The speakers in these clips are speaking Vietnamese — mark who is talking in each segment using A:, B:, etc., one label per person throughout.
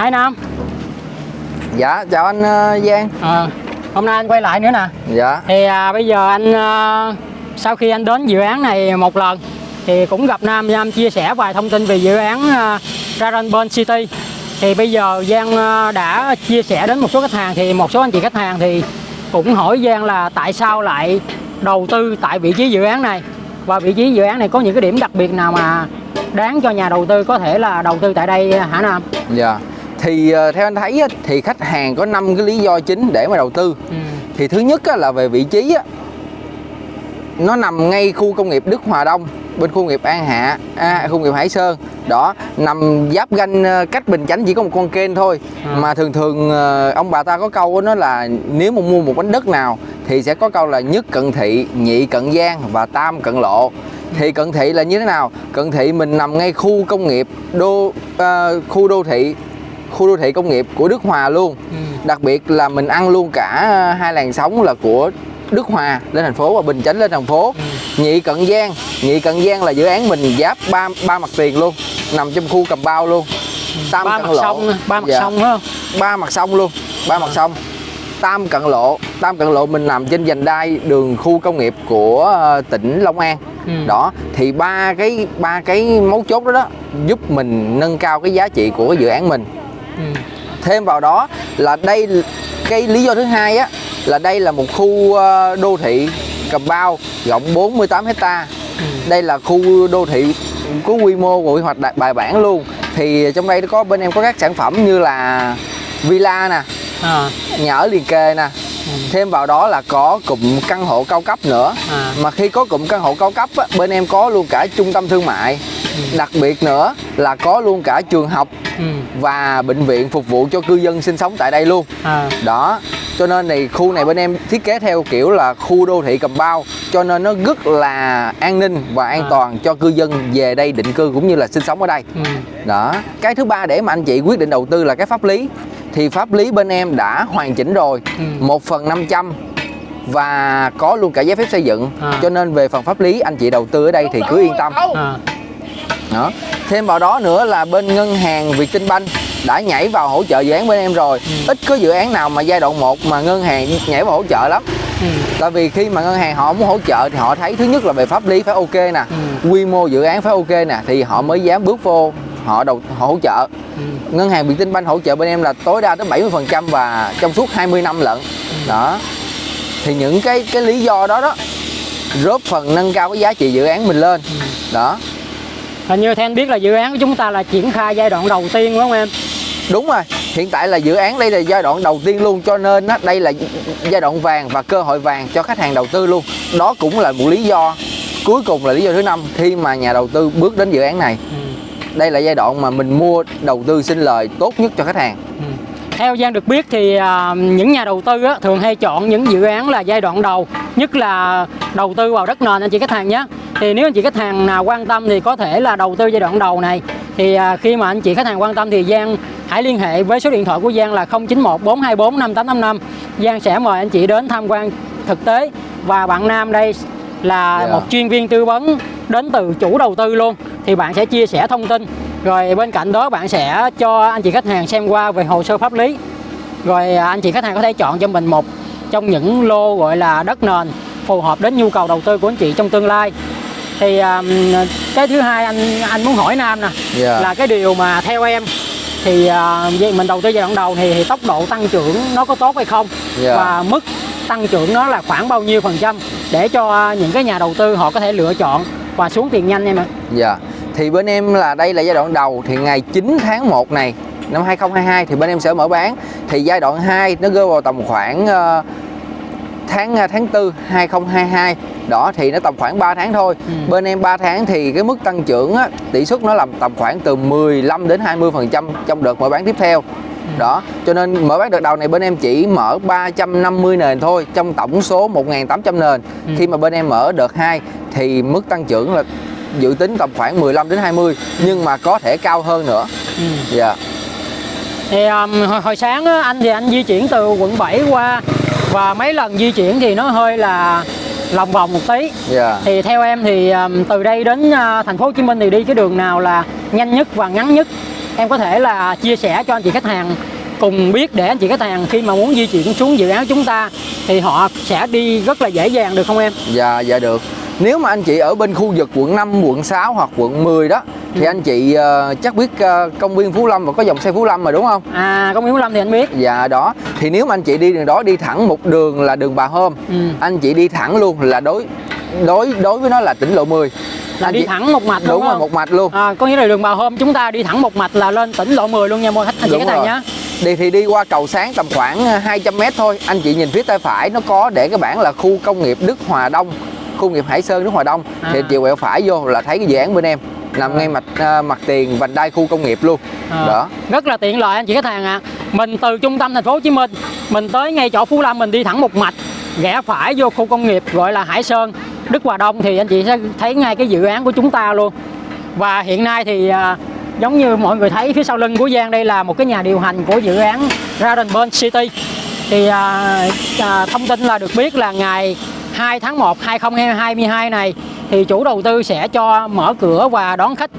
A: Hai Nam.
B: Dạ chào anh uh, Giang.
A: À, Hôm nay anh quay lại nữa nè.
B: Dạ.
A: Thì à, bây giờ anh à, Sau khi anh đến dự án này một lần Thì cũng gặp Nam Nam chia sẻ vài thông tin về dự án à, Raranburn City. Thì bây giờ Giang à, đã chia sẻ đến một số khách hàng Thì một số anh chị khách hàng thì cũng hỏi Giang là tại sao lại đầu tư tại vị trí dự án này? Và vị trí dự án này có những cái điểm đặc biệt nào mà đáng cho nhà đầu tư có thể là đầu tư tại đây hả Nam?
B: Dạ thì uh, theo anh thấy thì khách hàng có 5 cái lý do chính để mà đầu tư.
A: Ừ.
B: thì thứ nhất là về vị trí nó nằm ngay khu công nghiệp Đức Hòa Đông bên khu nghiệp An Hạ à, khu nghiệp Hải Sơn. Đó nằm giáp ranh ờ, cách Bình Chánh chỉ có một con kênh thôi.
A: À.
B: mà thường thường ờ, ông bà ta có câu đó là nếu mà mua một mảnh đất nào thì sẽ có câu là nhất cận thị nhị cận giang và tam cận lộ. Thì cận thị là như thế nào? Cận thị mình nằm ngay khu công nghiệp đô ờ, khu đô thị khu đô thị công nghiệp của Đức Hòa luôn.
A: Ừ.
B: đặc biệt là mình ăn luôn cả ờ, hai làn sóng là của Đức Hòa lên thành phố và Bình Chánh lên thành phố.
A: Ừ.
B: Nhị Cận Giang Nhị Cận Giang là dự án mình giáp ba ba mặt tiền luôn nằm trong khu cầm bao luôn. Tam
A: ba
B: cận
A: mặt
B: lộ.
A: sông ba mặt
B: Dạ.
A: sông không?
B: Ba mặt sông luôn ba mặt sông. Tam cận lộ Tam cận lộ mình nằm trên vành đai đường khu công nghiệp của ờ, tỉnh Long An.
A: Ừ.
B: đó thì ba cái ba cái mấu chốt đó đó giúp mình nâng cao cái giá trị của cái dự án mình
A: Ừ.
B: thêm vào đó là đây cái lý do thứ hai á là đây là một khu ờ, đô thị cầm bao rộng 48 hecta
A: Ừ.
B: đây là khu đô thị có quy mô của quy hoạch bài bản luôn thì trong đây có bên em có các sản phẩm như là villa nè
A: à,
B: nhà ở liền kề nè. Thêm vào đó là có cụm căn hộ cao cấp nữa
A: à,
B: mà khi có cụm căn hộ cao cấp á, bên em có luôn cả trung tâm thương mại
A: Ừ.
B: đặc biệt nữa là có luôn cả trường học
A: ừ.
B: và bệnh viện phục vụ cho cư dân sinh sống tại đây luôn
A: à,
B: đó cho nên thì khu này bên em thiết kế theo kiểu là khu đô thị cầm bao cho nên nó rất là an ninh và an
A: À.
B: toàn cho cư dân về đây định cư cũng như là sinh sống ở đây
A: ừ.
B: đó cái thứ ba để mà anh chị quyết định đầu tư là cái pháp lý thì pháp lý bên em đã hoàn chỉnh rồi
A: Ừ.
B: một phần 500 và có luôn cả giấy phép xây dựng
A: À.
B: cho nên về phần pháp lý anh chị đầu tư ở đây thì cứ yên tâm
A: à,
B: đó thêm vào đó nữa là bên ngân hàng Vietinbank đã nhảy vào hỗ trợ dự án bên em rồi
A: Ừ.
B: ít có dự án nào mà giai đoạn 1 mà ngân hàng nhảy vào hỗ trợ lắm
A: ừ.
B: tại vì khi mà ngân hàng họ muốn hỗ trợ thì họ thấy thứ nhất là về pháp lý phải ok nè
A: Ừ.
B: quy mô dự án phải ok nè thì họ mới dám bước vô họ đầu họ hỗ trợ.
A: Ừ.
B: ngân hàng Vietinbank hỗ trợ bên em là tối đa tới 70% và trong suốt 20 năm lận. Đó. Thì những cái cái lý do đó đó góp phần nâng cao cái giá trị dự án mình lên. Đó.
A: Hình như theo anh biết là dự án của chúng ta là triển khai giai đoạn đầu tiên đúng không em?
B: đúng rồi. Hiện tại là dự án đây là giai đoạn đầu tiên luôn cho nên á, đây là giai đoạn vàng và cơ hội vàng cho khách hàng đầu tư luôn. Đó cũng là một lý do cuối cùng là lý do thứ năm khi mà nhà đầu tư bước đến dự án này.
A: Ừ.
B: đây là giai đoạn mà mình mua đầu tư sinh lời tốt nhất cho khách hàng.
A: Ừ. Theo Giang được biết thì à, những nhà đầu tư á, thường hay chọn những dự án là giai đoạn đầu Nhất là đầu tư vào đất nền anh chị khách hàng nhé. Thì nếu anh chị khách hàng nào quan tâm thì có thể là đầu tư giai đoạn đầu này. Thì à, khi mà anh chị khách hàng quan tâm thì Giang hãy liên hệ với số điện thoại của Giang là 091 424 5855 Giang sẽ mời anh chị đến tham quan thực tế. Và bạn Nam đây là
B: Yeah.
A: một chuyên viên tư vấn đến từ chủ đầu tư luôn thì bạn sẽ chia sẻ thông tin rồi bên cạnh đó bạn sẽ cho anh chị khách hàng xem qua về hồ sơ pháp lý rồi à, anh chị khách hàng có thể chọn cho mình một trong những lô gọi là đất nền phù hợp đến nhu cầu đầu tư của anh chị trong tương lai thì à, cái thứ hai anh anh muốn hỏi Nam nè
B: Dạ.
A: là cái điều mà theo em thì vậy mình đầu tư giai đoạn đầu thì, thì tốc độ tăng trưởng nó có tốt hay không
B: Dạ.
A: và mức tăng trưởng nó là khoảng bao nhiêu phần trăm để cho những cái nhà đầu tư họ có thể lựa chọn và xuống tiền nhanh em ạ
B: Dạ. Thì bên em là đây là giai đoạn đầu thì ngày 9 tháng 1 này năm 2022 thì bên em sẽ mở bán. Thì giai đoạn 2 nó rơi vào tầm khoảng ờ, tháng ờ, tháng 4 2022. Đó thì nó tầm khoảng 3 tháng thôi.
A: Ừ.
B: Bên em 3 tháng thì cái mức tăng trưởng á, tỷ suất nó làm tầm khoảng từ 15 đến 20% trong đợt mở bán tiếp theo. Đó, cho nên mở bán đợt đầu này bên em chỉ mở 350 nền thôi trong tổng số 1.800 nền.
A: Ừ.
B: Khi mà bên em mở đợt 2 thì mức tăng trưởng là dự tính tầm khoảng 15 đến 20 nhưng mà có thể cao hơn nữa.
A: ừ.
B: Dạ.
A: thì um, hồi, hồi sáng á, anh thì anh di chuyển từ quận 7 qua và mấy lần di chuyển thì nó hơi là lòng vòng một tí
B: Dạ.
A: thì theo em thì um, từ đây đến uh, thành phố Hồ Chí Minh thì đi cái đường nào là nhanh nhất và ngắn nhất em có thể là chia sẻ cho anh chị khách hàng cùng biết để anh chị khách hàng khi mà muốn di chuyển xuống dự án chúng ta thì họ sẽ đi rất là dễ dàng được không em?
B: Dạ dạ được. Nếu mà anh chị ở bên khu vực quận 5, quận 6 hoặc quận 10 đó thì
A: Ừ.
B: anh chị ờ, chắc biết ờ, công viên Phú Lâm và có dòng xe Phú Lâm mà đúng không?
A: À công viên Phú Lâm thì anh biết.
B: Dạ đó. Thì nếu mà anh chị đi đường đó đi thẳng một đường là đường Bà Hôm,
A: Ừ.
B: anh chị đi thẳng luôn là đối đối đối với nó là tỉnh lộ 10.
A: Là
B: Anh
A: đi
B: chị-
A: thẳng một mạch
B: đúng
A: đúng
B: rồi một mạch luôn.
A: À, có nghĩa là đường Bà Hôm chúng ta đi thẳng một mạch là lên tỉnh lộ 10 luôn nha mọi khách anh chị
B: Đúng
A: hàng
B: rồi.
A: nhé.
B: Đi thì đi qua cầu sáng tầm khoảng ờ, 200 m thôi. Anh chị nhìn phía tay phải nó có để cái bảng là khu công nghiệp Đức Hòa Đông, khu nghiệp Hải Sơn Đức Hòa Đông.
A: À.
B: Thì chị quẹo phải vô là thấy cái dự án bên em nằm
A: À.
B: ngay mặt ờ, mặt tiền vành đai khu công nghiệp luôn.
A: À,
B: Đó.
A: Rất là tiện lợi anh chị khách hàng ạ. Mình từ trung tâm thành phố Hồ Chí Minh, mình tới ngay chỗ Phú Lâm mình đi thẳng một mạch, rẽ phải vô khu công nghiệp gọi là Hải Sơn, Đức Hòa Đông thì anh chị sẽ thấy ngay cái dự án của chúng ta luôn. Và hiện nay thì à, giống như mọi người thấy phía sau lưng của Giang đây là một cái nhà điều hành của dự án Radenburn City. Thì à, à, thông tin là được biết là ngày 2 tháng 1 2022 này thì chủ đầu tư sẽ cho mở cửa và đón khách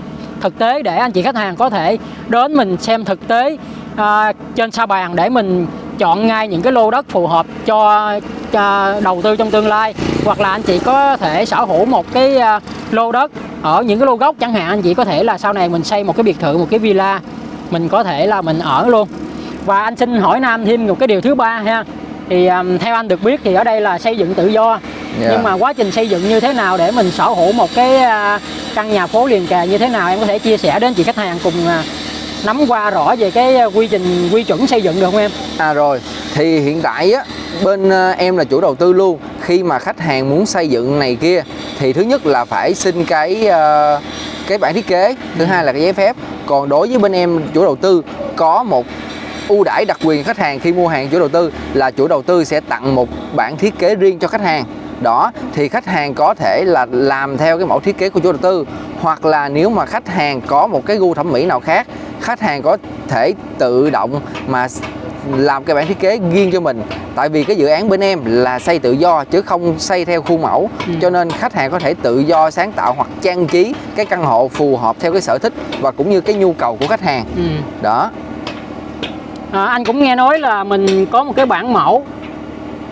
A: thực tế để anh chị khách hàng có thể đến mình xem thực tế à, trên sa bàn để mình chọn ngay những cái lô đất phù hợp cho, cho đầu tư trong tương lai. Hoặc là anh chị có thể sở hữu một cái à, lô đất ở những cái lô gốc chẳng hạn anh chị có thể là sau này mình xây một cái biệt thự một cái villa mình có thể là mình ở luôn. Và anh xin hỏi Nam thêm một cái điều thứ ba ha thì um, theo anh được biết thì ở đây là xây dựng tự do
B: Dạ.
A: nhưng mà quá trình xây dựng như thế nào để mình sở hữu một cái à, căn nhà phố liền kề như thế nào em có thể chia sẻ đến chị khách hàng cùng à, nắm qua rõ về cái à, quy trình quy chuẩn xây dựng được không em
B: À rồi, thì hiện tại á bên em là chủ đầu tư luôn. Khi mà khách hàng muốn xây dựng này kia thì thứ nhất là phải xin cái cái bản thiết kế, thứ hai là cái giấy phép. Còn đối với bên em chủ đầu tư có một ưu đãi đặc quyền khách hàng khi mua hàng chủ đầu tư là chủ đầu tư sẽ tặng một bản thiết kế riêng cho khách hàng. Đó thì khách hàng có thể là làm theo cái mẫu thiết kế của chủ đầu tư hoặc là nếu mà khách hàng có một cái gu thẩm mỹ nào khác khách hàng có thể tự động mà làm cái bản thiết kế riêng cho mình. Tại vì cái dự án bên em là xây tự do chứ không xây theo khuôn mẫu.
A: Ừ.
B: cho nên khách hàng có thể tự do sáng tạo hoặc trang trí cái căn hộ phù hợp theo cái sở thích và cũng như cái nhu cầu của khách hàng.
A: Ừ.
B: đó
A: à, anh cũng nghe nói là mình có một cái bản mẫu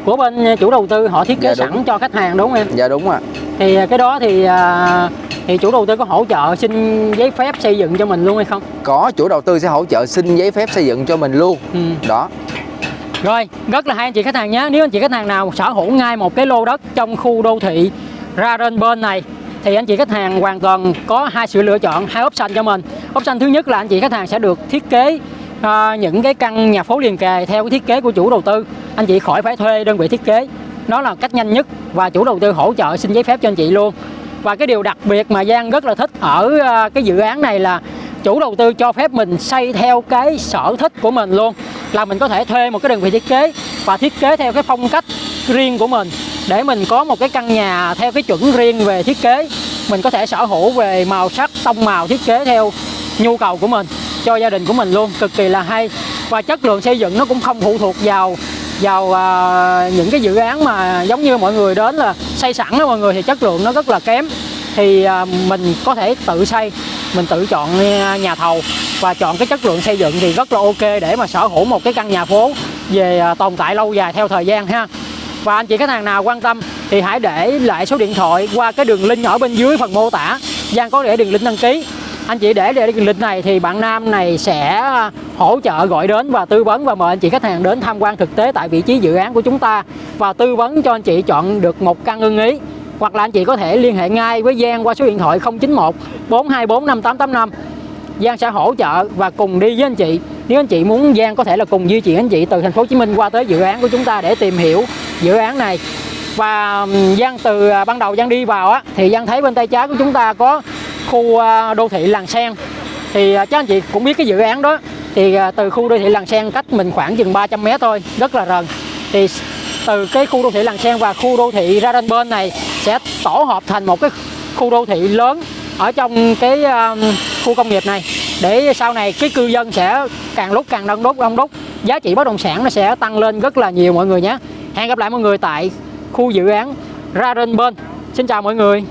A: của bên chủ đầu tư họ thiết kế
B: Dạ, đúng.
A: sẵn cho khách hàng đúng không em
B: dạ đúng ạ
A: thì à, cái đó thì à, thì chủ đầu tư có hỗ trợ xin giấy phép xây dựng cho mình luôn hay không
B: có chủ đầu tư sẽ hỗ trợ xin giấy phép xây dựng cho mình luôn
A: ừ.
B: đó
A: Rồi, rất là hay anh chị khách hàng nhé. Nếu anh chị khách hàng nào sở hữu ngay một cái lô đất trong khu đô thị Rarenburn này thì anh chị khách hàng hoàn toàn có hai sự lựa chọn, hai option cho mình. Option thứ nhất là anh chị khách hàng sẽ được thiết kế à, những cái căn nhà phố liền kề theo cái thiết kế của chủ đầu tư. Anh chị khỏi phải thuê đơn vị thiết kế. Nó là cách nhanh nhất và chủ đầu tư hỗ trợ xin giấy phép cho anh chị luôn. Và cái điều đặc biệt mà Giang rất là thích ở ờ, cái dự án này là chủ đầu tư cho phép mình xây theo cái sở thích của mình luôn là mình có thể thuê một cái đơn vị thiết kế và thiết kế theo cái phong cách riêng của mình để mình có một cái căn nhà theo cái chuẩn riêng về thiết kế mình có thể sở hữu về màu sắc tông màu thiết kế theo nhu cầu của mình cho gia đình của mình luôn cực kỳ là hay. Và chất lượng xây dựng nó cũng không phụ thuộc vào vào à, những cái dự án mà giống như mọi người đến là xây sẵn đó mọi người thì chất lượng nó rất là kém. Thì à, mình có thể tự xây mình tự chọn à, nhà thầu. Và chọn cái chất lượng xây dựng thì rất là ok để mà sở hữu một cái căn nhà phố về à, tồn tại lâu dài theo thời gian ha. Và anh chị khách hàng nào quan tâm thì hãy để lại số điện thoại qua cái đường link ở bên dưới phần mô tả. Giang có để đường link đăng ký anh chị để lịch link này thì bạn Nam này sẽ à, hỗ trợ gọi đến và tư vấn và mời anh chị khách hàng đến tham quan thực tế tại vị trí dự án của chúng ta. Và tư vấn cho anh chị chọn được một căn ưng ý, hoặc là anh chị có thể liên hệ ngay với Giang qua số điện thoại 091 424 5885 Giang sẽ hỗ trợ và cùng đi với anh chị. Nếu anh chị muốn, Giang có thể là cùng di chuyển anh chị từ thành phố Hồ Chí Minh qua tới dự án của chúng ta để tìm hiểu dự án này. Và Giang từ à, ban đầu Giang đi vào á, thì Giang thấy bên tay trái của chúng ta có khu à, đô thị Làng Sen. Thì à, chắc anh chị cũng biết cái dự án đó. Thì à, từ khu đô thị Làng Sen cách mình khoảng chừng 300 mét thôi, rất là gần thì từ cái khu đô thị Làng Sen và khu đô thị ra bên này sẽ tổ hợp thành một cái khu đô thị lớn ở trong cái khu công nghiệp này. Để sau này cái cư dân sẽ càng lúc càng đông đúc đông đúc. Giá trị bất động sản nó sẽ tăng lên rất là nhiều mọi người nhé. Hẹn gặp lại mọi người tại khu dự án ra bên. Xin chào mọi người.